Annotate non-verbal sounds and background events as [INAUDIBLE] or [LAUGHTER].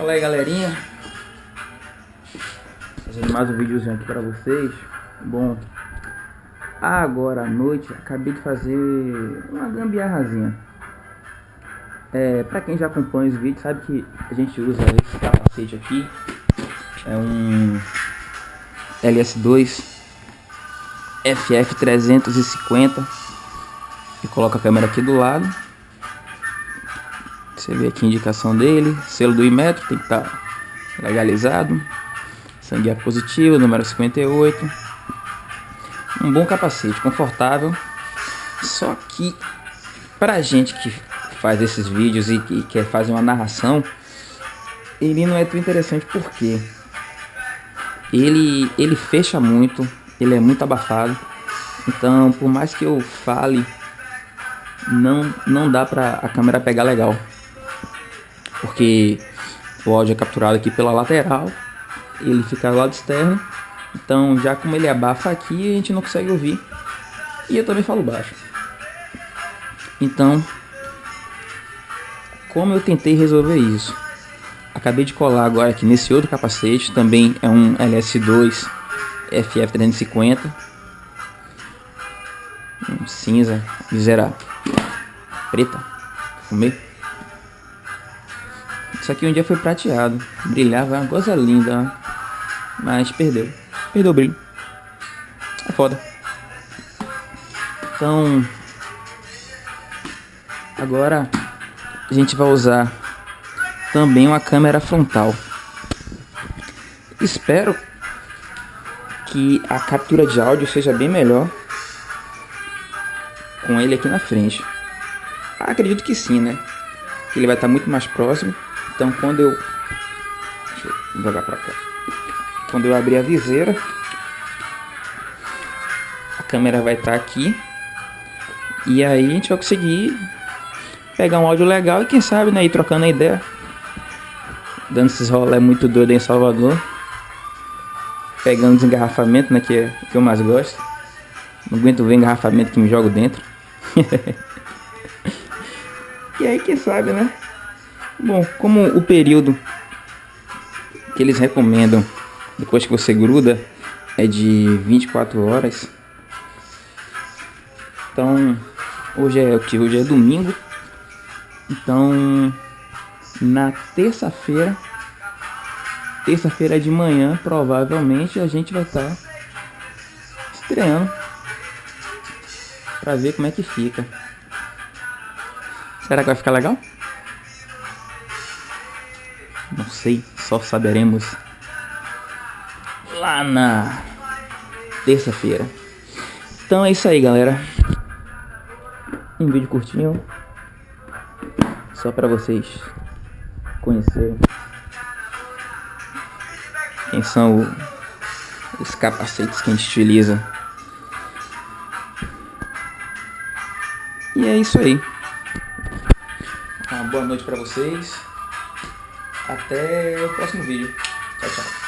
Fala aí galerinha. Fazendo mais um videozinho aqui pra vocês. Bom Agora à noite acabei de fazer uma gambiarrazinha. É, Pra quem já acompanha os vídeos sabe que a gente usa esse capacete aqui. É um LS2 FF350 E coloca a câmera aqui do lado você vê aqui a indicação dele, selo do Imetro, tem que estar tá legalizado. Sangue é positivo, número 58. Um bom capacete, confortável. Só que pra gente que faz esses vídeos e que quer fazer uma narração, ele não é tão interessante porque ele, ele fecha muito, ele é muito abafado. Então, por mais que eu fale, não, não dá pra a câmera pegar legal porque o áudio é capturado aqui pela lateral, ele fica do lado externo, então já como ele abafa aqui, a gente não consegue ouvir. E eu também falo baixo. Então, como eu tentei resolver isso? Acabei de colar agora aqui nesse outro capacete, também é um LS2 FF350. Um cinza, miserável. Preta. Fumei. Isso aqui um dia foi prateado. Brilhava, uma coisa linda. Mas perdeu. Perdeu o brilho. É foda. Então... Agora a gente vai usar também uma câmera frontal. Espero que a captura de áudio seja bem melhor com ele aqui na frente. Acredito que sim, né? Ele vai estar muito mais próximo. Então quando eu... Deixa eu jogar pra cá. Quando eu abrir a viseira, a câmera vai estar tá aqui. E aí a gente vai conseguir pegar um áudio legal e quem sabe, né, ir trocando a ideia. Dando esses rolê muito doido em Salvador. Pegando desengarrafamento, né, que é que eu mais gosto. Não aguento ver engarrafamento que me jogo dentro. [LAUGHS] e aí, quem sabe, né? Bom, como o período que eles recomendam depois que você gruda é de 24 horas. Então, hoje é o que? Hoje é domingo. Então, na terça-feira, terça-feira de manhã, provavelmente a gente vai estar tá estreando para ver como é que fica. Será que vai ficar legal? Não sei, só saberemos lá na terça-feira. Então é isso aí, galera. Um vídeo curtinho. Só para vocês conhecerem quem são o, os capacetes que a gente utiliza. E é isso aí. Uma boa noite para vocês. Até o próximo vídeo. Tchau, tchau.